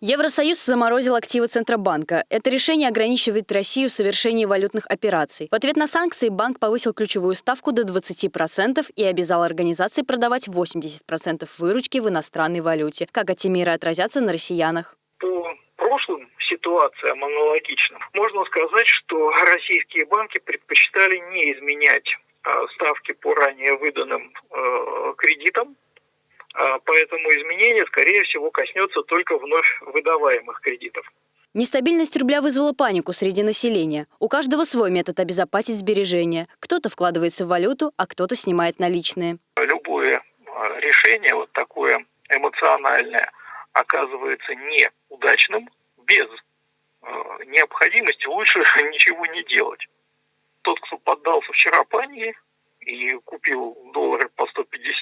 Евросоюз заморозил активы Центробанка. Это решение ограничивает Россию в совершении валютных операций. В ответ на санкции банк повысил ключевую ставку до 20% и обязал организации продавать 80% выручки в иностранной валюте. Как эти меры отразятся на россиянах? По прошлым ситуациям аналогичным можно сказать, что российские банки предпочитали не изменять а, ставки по ранее выданным э, кредитам, поэтому изменение, скорее всего, коснется только вновь выдаваемых кредитов. Нестабильность рубля вызвала панику среди населения. У каждого свой метод обезопасить сбережения. Кто-то вкладывается в валюту, а кто-то снимает наличные. Любое а, решение, вот такое эмоциональное, оказывается неудачным без а, необходимости лучше ничего не делать. Тот, кто поддался вчера панике и купил доллары по 150, он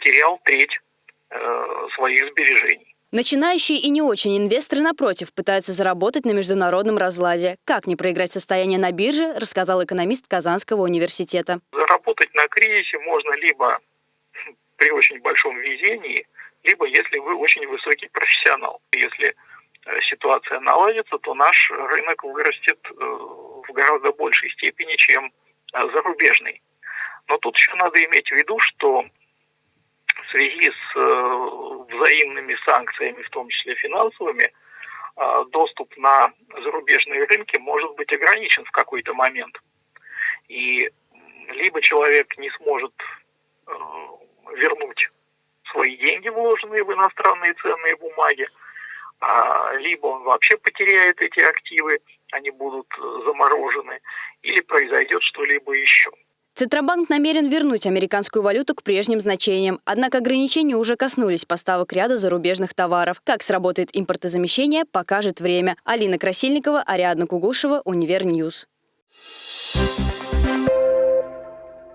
потерял треть э, своих сбережений. Начинающие и не очень инвесторы, напротив, пытаются заработать на международном разладе. Как не проиграть состояние на бирже, рассказал экономист Казанского университета. Заработать на кризисе можно либо при очень большом везении, либо если вы очень высокий профессионал. Если э, ситуация наладится, то наш рынок вырастет э, в гораздо большей степени, чем зарубежный. Но тут еще надо иметь в виду, что связи с э, взаимными санкциями, в том числе финансовыми, э, доступ на зарубежные рынки может быть ограничен в какой-то момент. И либо человек не сможет э, вернуть свои деньги, вложенные в иностранные ценные бумаги, а, либо он вообще потеряет эти активы, они будут заморожены, или произойдет что-либо еще. Центробанк намерен вернуть американскую валюту к прежним значениям. Однако ограничения уже коснулись поставок ряда зарубежных товаров. Как сработает импортозамещение, покажет время. Алина Красильникова, Ариадна Кугушева, Univer News. Thank